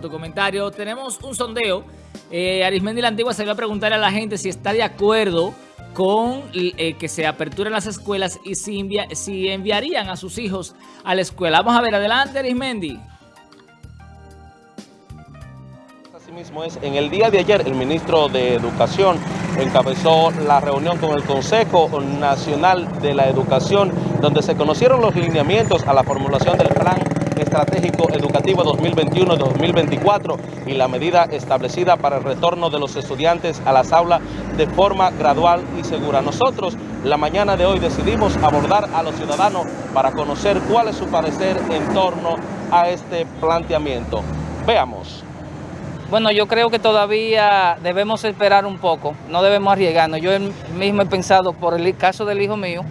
tu comentario. Tenemos un sondeo. Eh, Arismendi la Antigua se va a preguntar a la gente si está de acuerdo con eh, que se aperturen las escuelas y si, enviarían a sus hijos a la escuela. Vamos a ver, adelante Arismendi. Asimismo es, en el día de ayer el ministro de Educación encabezó la reunión con el Consejo Nacional de la Educación donde se conocieron los lineamientos a la formulación del plan estratégico educativo 2021-2024 y la medida establecida para el retorno de los estudiantes a las aulas de forma gradual y segura. Nosotros la mañana de hoy decidimos abordar a los ciudadanos para conocer cuál es su parecer en torno a este planteamiento. Veamos. Bueno, yo creo que todavía debemos esperar un poco, no debemos arriesgarnos. Yo mismo he pensado por el caso del hijo mío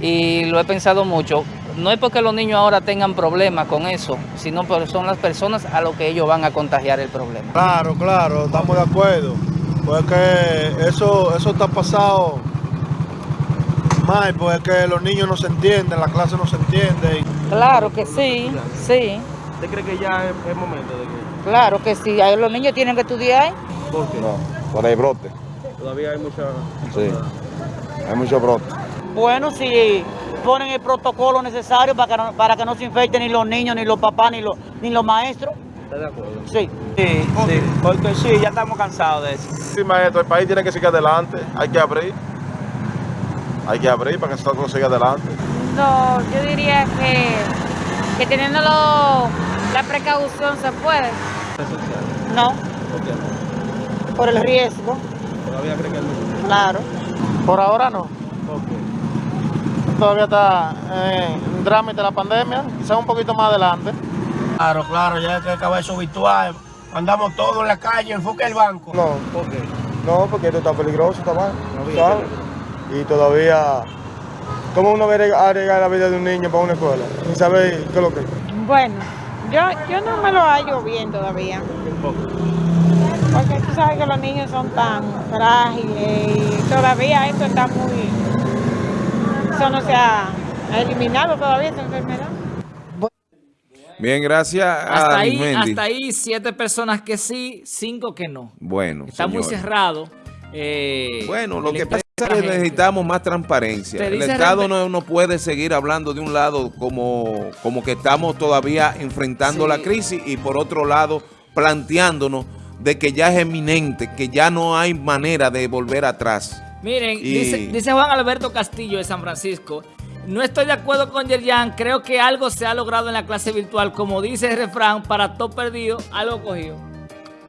y lo he pensado mucho no es porque los niños ahora tengan problemas con eso, sino porque son las personas a lo que ellos van a contagiar el problema. Claro, claro, estamos de acuerdo. Porque eso, eso está pasado mal, porque los niños no se entienden, la clase no se entiende. Claro que sí, sí. ¿Usted cree que ya es, momento de que...? Claro que sí, los niños tienen que estudiar. ¿Por qué? No, por el brote. Todavía hay mucha... Sí, hay mucho brote. Bueno, sí ponen el protocolo necesario para que no, para que no se infecten ni los niños, ni los papás, ni los, ni los maestros. ¿Está de acuerdo? Sí. Sí, sí, porque sí, ya estamos cansados de eso. Sí, maestro, el país tiene que seguir adelante, hay que abrir. Hay que abrir para que esto siga adelante. No, yo diría que, que teniendo la precaución se puede. No. ¿Por qué no? Por el riesgo. ¿Todavía cree que no? Claro. Por ahora no. ¿Por qué? Todavía está en trámite la pandemia, quizás un poquito más adelante. Claro, claro, ya que acabar eso virtual, andamos todos en la calle, enfoque el banco. No, ¿por qué? No, porque esto está peligroso, está mal, ¿sabes? Y todavía, ¿cómo uno va a arriesgar la vida de un niño para una escuela? Sin saber qué es lo que es. Bueno, yo, yo no me lo hallo bien todavía. Porque tú sabes que los niños son tan frágiles y todavía esto está muy eso no se ha eliminado todavía esa enfermedad. Bien, gracias hasta ahí, Hasta ahí, siete personas que sí, cinco que no. Bueno, Está muy cerrado. Eh, bueno, lo que pasa es que necesitamos más transparencia. El Estado no, no, puede seguir hablando de un lado como, como que estamos todavía enfrentando la crisis y por otro lado planteándonos de que ya es eminente, que ya no hay manera de volver atrás. Miren, dice, Juan Alberto Castillo de San Francisco, no estoy de acuerdo con Yerjan, creo que algo se ha logrado en la clase virtual, como dice el refrán, para todo perdido, algo cogido.